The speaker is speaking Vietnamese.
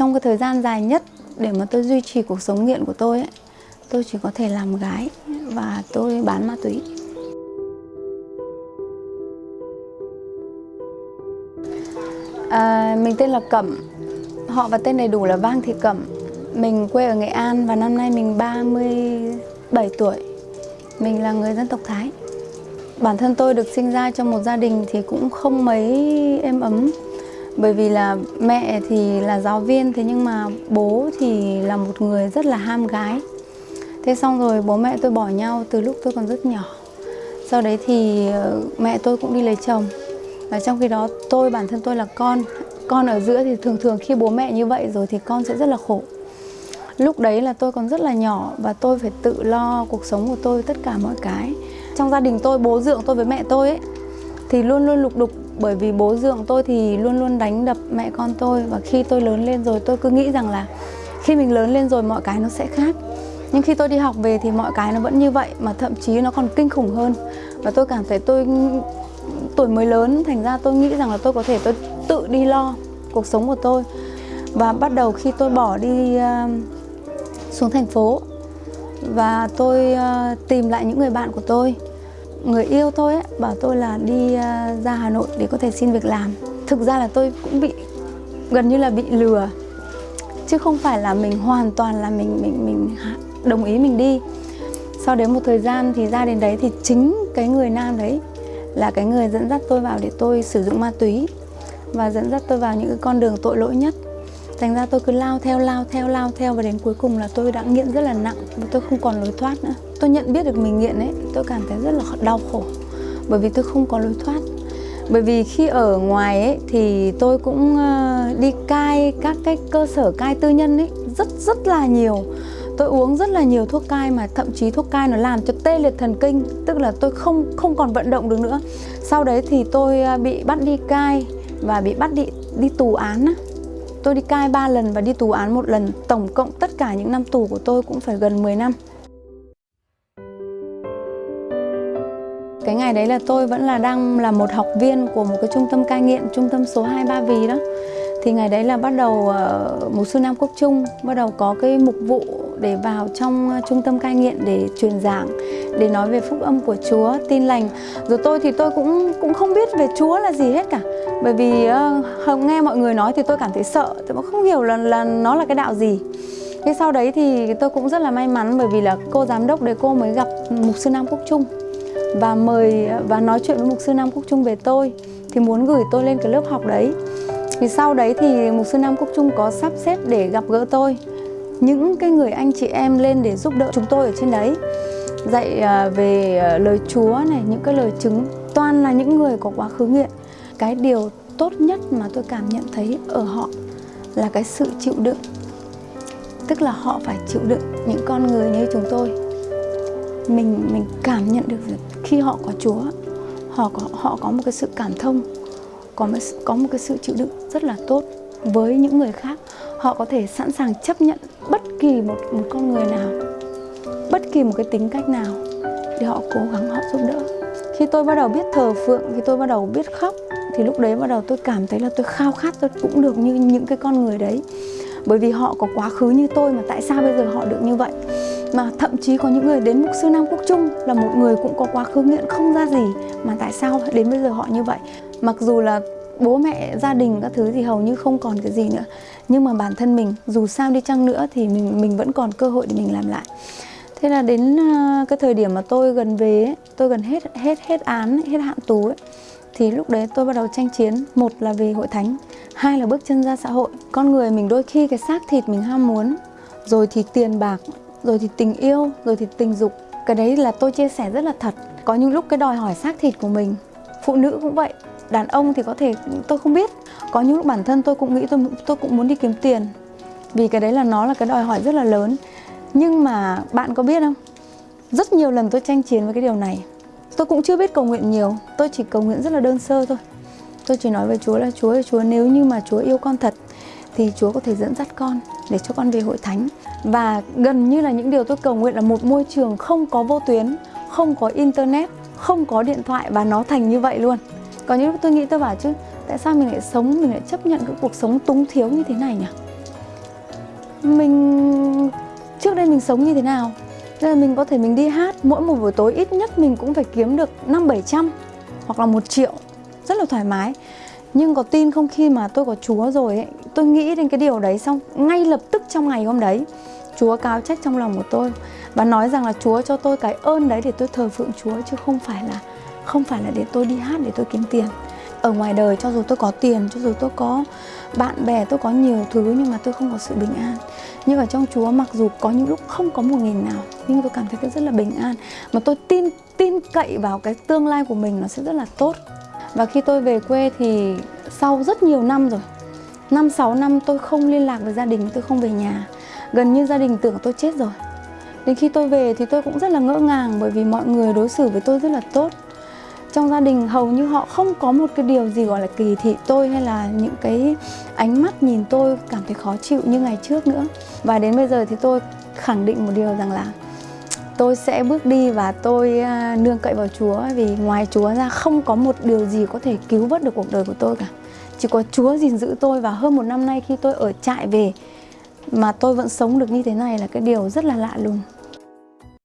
Trong cái thời gian dài nhất để mà tôi duy trì cuộc sống nghiện của tôi ấy, tôi chỉ có thể làm gái và tôi bán ma túy. À, mình tên là Cẩm, họ và tên đầy đủ là Vang Thị Cẩm. Mình quê ở Nghệ An và năm nay mình 37 tuổi. Mình là người dân tộc Thái. Bản thân tôi được sinh ra trong một gia đình thì cũng không mấy êm ấm bởi vì là mẹ thì là giáo viên, thế nhưng mà bố thì là một người rất là ham gái. Thế xong rồi bố mẹ tôi bỏ nhau từ lúc tôi còn rất nhỏ. Sau đấy thì ờ, mẹ tôi cũng đi lấy chồng. Và trong khi đó tôi, bản thân tôi là con con ở giữa thì thường thường khi bố mẹ như vậy rồi thì con sẽ rất là khổ. Lúc đấy là tôi còn rất là nhỏ và tôi phải tự lo cuộc sống của tôi tất cả mọi cái. Trong gia đình tôi, bố dưỡng tôi với mẹ tôi ấy, thì luôn luôn lục đục bởi vì bố dượng tôi thì luôn luôn đánh đập mẹ con tôi và khi tôi lớn lên rồi tôi cứ nghĩ rằng là khi mình lớn lên rồi mọi cái nó sẽ khác. Nhưng khi tôi đi học về thì mọi cái nó vẫn như vậy mà thậm chí nó còn kinh khủng hơn. Và tôi cảm thấy tôi tuổi mới lớn thành ra tôi nghĩ rằng là tôi có thể tôi tự đi lo cuộc sống của tôi. Và bắt đầu khi tôi bỏ đi uh, xuống thành phố và tôi uh, tìm lại những người bạn của tôi người yêu tôi ấy, bảo tôi là đi à, ra Hà Nội để có thể xin việc làm. Thực ra là tôi cũng bị gần như là bị lừa. Chứ không phải là mình hoàn toàn là mình mình mình đồng ý mình đi. Sau đến một thời gian thì ra đến đấy thì chính cái người nam đấy là cái người dẫn dắt tôi vào để tôi sử dụng ma túy và dẫn dắt tôi vào những cái con đường tội lỗi nhất thành ra tôi cứ lao theo lao theo lao theo và đến cuối cùng là tôi đã nghiện rất là nặng và tôi không còn lối thoát nữa. Tôi nhận biết được mình nghiện ấy, tôi cảm thấy rất là đau khổ bởi vì tôi không có lối thoát. Bởi vì khi ở ngoài ấy thì tôi cũng ờ, đi cai các cái cơ sở cai tư nhân ấy rất rất là nhiều. Tôi uống rất là nhiều thuốc cai mà thậm chí thuốc cai nó làm cho tê liệt thần kinh, tức là tôi không không còn vận động được nữa. Sau đấy thì tôi ờ, bị bắt đi cai và bị bắt đi đi tù án Tôi đi cai 3 lần và đi tù án một lần. Tổng cộng tất cả những năm tù của tôi cũng phải gần 10 năm. Cái ngày đấy là tôi vẫn là đang là một học viên của một cái trung tâm cai nghiện Trung tâm số 2 Ba Vì đó. Thì ngày đấy là bắt đầu uh, Mục sư Nam Quốc Trung Bắt đầu có cái mục vụ để vào trong ờ, trung tâm cai nghiện để truyền giảng Để nói về phúc âm của Chúa, tin lành. Rồi tôi thì tôi cũng cũng không biết về Chúa là gì hết cả. Bởi vì uh, nghe mọi người nói thì tôi cảm thấy sợ tôi cũng không hiểu là là nó là cái đạo gì. Thế sau đấy thì tôi cũng rất là may mắn bởi vì là cô giám đốc đấy cô mới gặp mục sư Nam Quốc Trung và mời và nói chuyện với mục sư Nam Quốc Trung về tôi thì muốn gửi tôi lên cái lớp học đấy. Thì sau đấy thì mục sư Nam Quốc Trung có sắp xếp để gặp gỡ tôi những cái người anh chị em lên để giúp đỡ chúng tôi ở trên đấy. Dạy à, về à, lời Chúa này những cái lời chứng toàn là những người có quá khứ nghiện cái điều tốt nhất mà tôi cảm nhận thấy ở họ là cái sự chịu đựng. Tức là họ phải chịu đựng những con người như chúng tôi. Mình mình cảm nhận được khi họ có Chúa họ có họ có một cái sự cảm thông có một, có một cái sự chịu đựng rất là tốt với những người khác họ có thể sẵn sàng chấp nhận bất kỳ một một con người nào, bất kỳ một cái tính cách nào để họ cố gắng, họ giúp đỡ. Khi tôi bắt đầu biết thờ phượng, khi tôi bắt đầu biết khóc, thì lúc đấy bắt đầu tôi cảm thấy là tôi khao khát, tôi cũng được như những cái con người đấy. Bởi vì họ có quá khứ như tôi mà tại sao bây giờ họ được như vậy? Mà thậm chí có những người đến mục sư Nam Quốc Trung là một người cũng có quá khứ nghiện không ra gì mà tại sao đến bây giờ họ như vậy? Mặc dù là bố mẹ gia đình các thứ thì hầu như không còn cái gì nữa. Nhưng mà bản thân mình dù sao đi chăng nữa thì mình mình vẫn còn cơ hội để mình làm lại. Thế là đến ờ, cái thời điểm mà tôi gần về ấy, tôi gần hết hết hết án hết hạn tù ấy thì lúc đấy tôi bắt đầu tranh chiến. Một là về hội thánh hai là bước chân ra xã hội. Con người mình đôi khi cái xác thịt mình ham muốn rồi thì tiền bạc rồi thì tình yêu rồi thì tình dục. Cái đấy là tôi chia sẻ rất là thật. Có những lúc cái đòi hỏi xác thịt của mình phụ nữ cũng vậy đàn ông thì có thể tôi không biết. Có những lúc bản thân tôi cũng nghĩ tôi tôi cũng muốn đi kiếm tiền. Vì cái đấy là nó là cái đòi hỏi rất là lớn. Nhưng mà bạn có biết không? Rất nhiều lần tôi tranh chiến với cái điều này. Tôi cũng chưa biết cầu nguyện nhiều. Tôi chỉ cầu nguyện rất là đơn sơ thôi. Tôi chỉ nói với Chúa là Chúa ơi Chúa nếu như mà Chúa yêu con thật Thì Chúa có thể dẫn dắt con để cho con về hội thánh. Và gần như là những điều tôi cầu nguyện là một môi trường không có vô tuyến Không có internet, không có điện thoại và nó thành như vậy luôn. Có những lúc tôi nghĩ tôi bảo chứ Tại sao mình lại sống, mình lại chấp nhận cái cuộc sống túng thiếu như thế này nhỉ? Mình trước đây mình sống như thế nào? Nên là mình có thể mình đi hát mỗi một buổi tối ít nhất mình cũng phải kiếm được năm bảy trăm hoặc là một triệu. Rất là thoải mái. Nhưng có tin không khi mà tôi có Chúa rồi ấy, tôi nghĩ đến cái điều đấy xong ngay lập tức trong ngày hôm đấy Chúa cáo trách trong lòng của tôi và nói rằng là Chúa cho tôi cái ơn đấy để tôi thờ phượng Chúa chứ không phải là không phải là để tôi đi hát, để tôi kiếm tiền. Ở ngoài đời, cho dù tôi có tiền, cho dù tôi có bạn bè, tôi có nhiều thứ, nhưng mà tôi không có sự bình an. Nhưng ở trong Chúa, mặc dù có những lúc không có một nghìn nào, nhưng tôi cảm thấy tôi rất là bình an. Mà tôi tin tin cậy vào cái tương lai của mình nó sẽ rất là tốt. Và khi tôi về quê thì sau rất nhiều năm rồi, năm, sáu năm tôi không liên lạc với gia đình, tôi không về nhà. Gần như gia đình tưởng tôi chết rồi. Đến khi tôi về thì tôi cũng rất là ngỡ ngàng, bởi vì mọi người đối xử với tôi rất là tốt trong gia đình hầu như họ không có một cái điều gì gọi là kỳ thị tôi hay là những cái ánh mắt nhìn tôi cảm thấy khó chịu như ngày trước nữa. Và đến bây giờ thì tôi khẳng định một điều rằng là tôi sẽ bước đi và tôi à, nương cậy vào Chúa, vì ngoài Chúa ra không có một điều gì có thể cứu vớt được cuộc đời của tôi cả. Chỉ có Chúa gìn giữ tôi và hơn một năm nay khi tôi ở trại về mà tôi vẫn sống được như thế này là cái điều rất là lạ lùng.